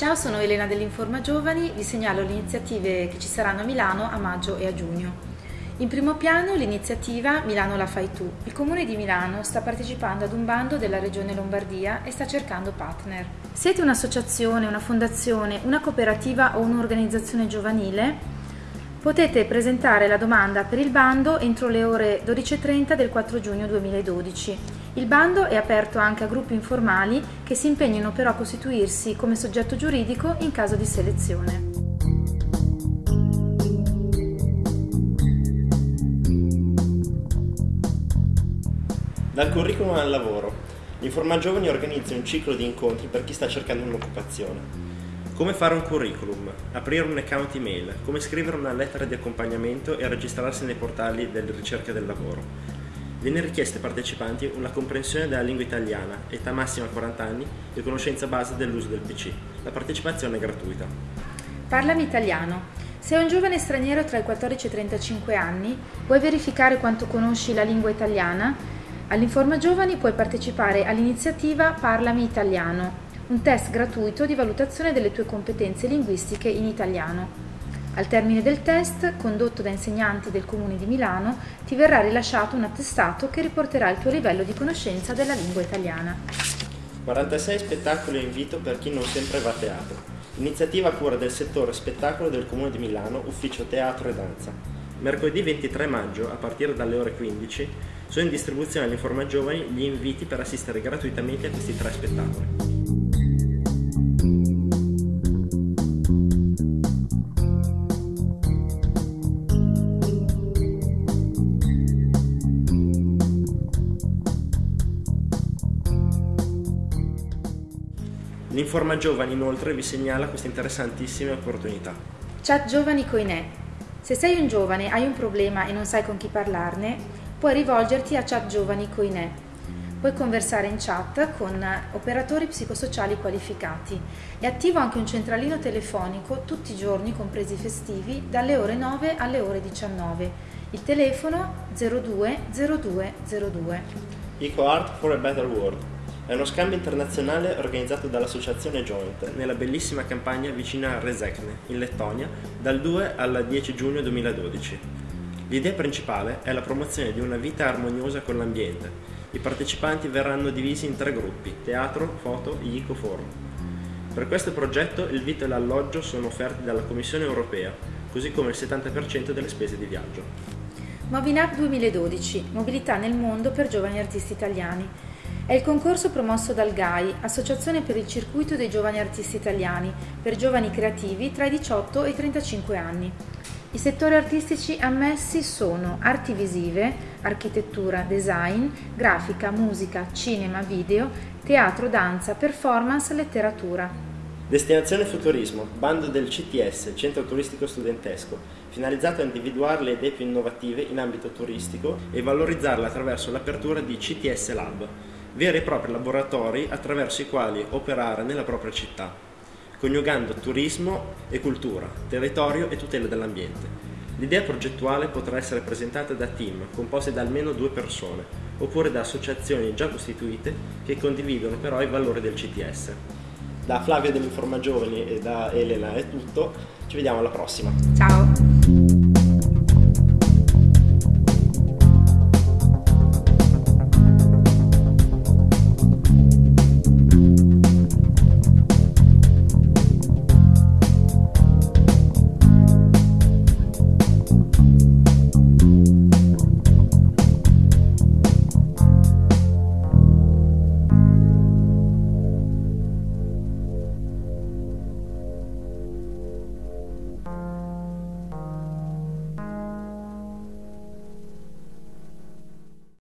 Ciao, sono Elena dell'Informa Giovani, vi segnalo le iniziative che ci saranno a Milano a maggio e a giugno. In primo piano l'iniziativa Milano la fai tu. Il Comune di Milano sta partecipando ad un bando della Regione Lombardia e sta cercando partner. Siete un'associazione, una fondazione, una cooperativa o un'organizzazione giovanile? Potete presentare la domanda per il bando entro le ore 12.30 del 4 giugno 2012. Il bando è aperto anche a gruppi informali che si impegnano però a costituirsi come soggetto giuridico in caso di selezione. Dal curriculum al lavoro. L'Informa Giovani organizza un ciclo di incontri per chi sta cercando un'occupazione. Come fare un curriculum, aprire un account email, come scrivere una lettera di accompagnamento e registrarsi nei portali della ricerca del lavoro. Viene richiesta ai partecipanti una comprensione della lingua italiana, età massima 40 anni e conoscenza base dell'uso del PC. La partecipazione è gratuita. Parlami italiano. Sei un giovane straniero tra i 14 e i 35 anni, vuoi verificare quanto conosci la lingua italiana? All'Informa Giovani puoi partecipare all'iniziativa Parlami Italiano, un test gratuito di valutazione delle tue competenze linguistiche in italiano. Al termine del test, condotto da insegnanti del Comune di Milano, ti verrà rilasciato un attestato che riporterà il tuo livello di conoscenza della lingua italiana. 46 spettacoli a invito per chi non sempre va a teatro. Iniziativa a cura del settore spettacolo del Comune di Milano, Ufficio Teatro e Danza. Mercoledì 23 maggio, a partire dalle ore 15, sono in distribuzione all'Informa Giovani gli inviti per assistere gratuitamente a questi tre spettacoli. L'Informa Giovani inoltre vi segnala queste interessantissime opportunità. Chat Giovani Coinè. Se sei un giovane, hai un problema e non sai con chi parlarne, puoi rivolgerti a Chat Giovani Coinè. Puoi conversare in chat con operatori psicosociali qualificati. È attivo anche un centralino telefonico tutti i giorni, compresi i festivi, dalle ore 9 alle ore 19. Il telefono 02 02 02. Eco Art for a Better World è uno scambio internazionale organizzato dall'associazione Joint nella bellissima campagna vicina a Rezekne, in Lettonia, dal 2 al 10 giugno 2012. L'idea principale è la promozione di una vita armoniosa con l'ambiente. I partecipanti verranno divisi in tre gruppi, teatro, foto e ecoforum. Per questo progetto il vitto e l'alloggio sono offerti dalla Commissione europea, così come il 70% delle spese di viaggio. Movinap 2012, mobilità nel mondo per giovani artisti italiani. È il concorso promosso dal GAI, Associazione per il Circuito dei Giovani Artisti Italiani, per giovani creativi tra i 18 e i 35 anni. I settori artistici ammessi sono arti visive, architettura, design, grafica, musica, cinema, video, teatro, danza, performance, letteratura. Destinazione Futurismo, bando del CTS, Centro Turistico Studentesco, finalizzato a individuare le idee più innovative in ambito turistico e valorizzarle attraverso l'apertura di CTS Lab, veri e propri laboratori attraverso i quali operare nella propria città, coniugando turismo e cultura, territorio e tutela dell'ambiente. L'idea progettuale potrà essere presentata da team composti da almeno due persone, oppure da associazioni già costituite che condividono però i valori del CTS. Da Flavio dell'Informa Giovani e da Elena è tutto, ci vediamo alla prossima. Ciao!